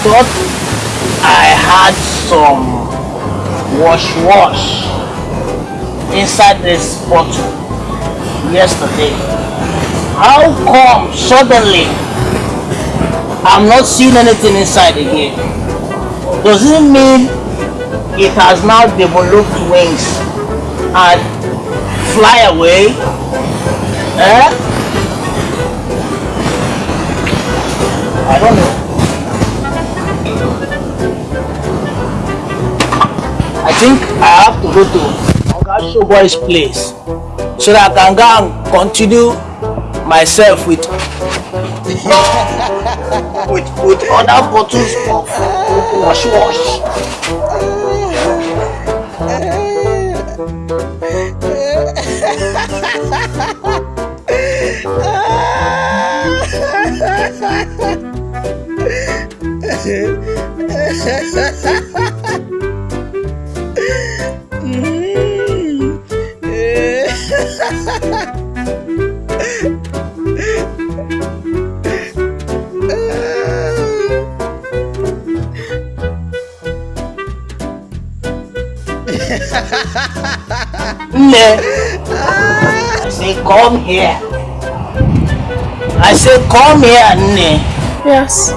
thought I had some wash wash inside this bottle yesterday. How come suddenly I'm not seeing anything inside again? Does it mean it has now developed wings and fly away? Eh? I don't know. Think I have to go to Oga Showboy's place so that I can go and continue myself with with with other bottles of wash wash. I say come here. I say come here, Nne. Yes.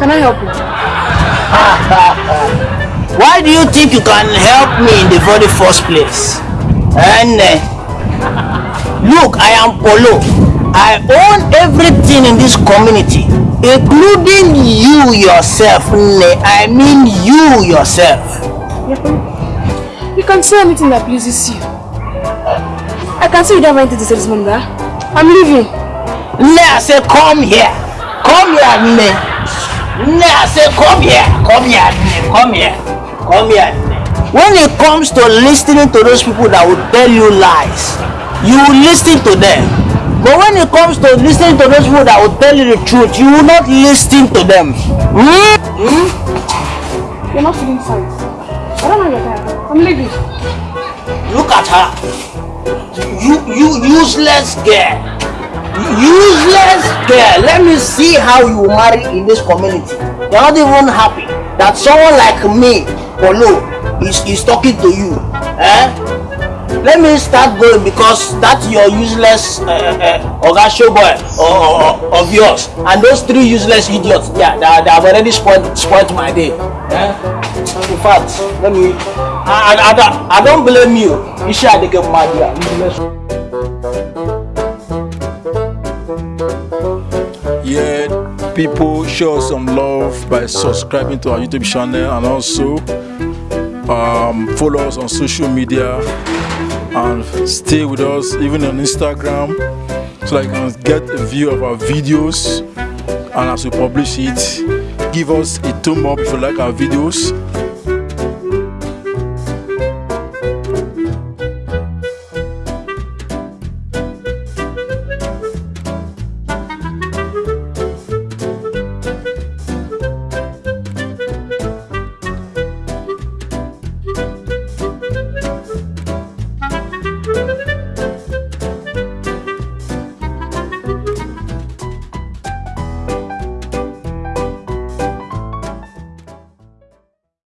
Can I help you? Why do you think you can help me in the very first place? Eh, and look, I am Polo. I own everything in this community, including you yourself. Nne. I mean you yourself. You can say anything that pleases you. I can see you don't have anything to say this morning, huh? I'm leaving. I say come here. Come here. Nne, I say come here. Come here, Nne. Come here. Come here. When it comes to listening to those people that will tell you lies, you will listen to them. But when it comes to listening to those people that will tell you the truth, you will not listen to them. Hmm? Hmm? You're not feeling fine. I'm leaving. Look at her. You, you useless girl. Useless girl. Let me see how you marry in this community. You're not even happy that someone like me, Polo, is, is talking to you. Eh? Let me start going because that's your useless uh, uh, Oga Showboy uh, of yours. And those three useless idiots, yeah, they, they have already spoiled, spoiled my day. Eh? In fact, let me. I, I, I, don't, I don't blame you. You should have get mad here. Yeah, people show some love by subscribing to our YouTube channel and also um, follow us on social media and stay with us even on Instagram so that you can get a view of our videos and as we publish it give us a thumb up if you like our videos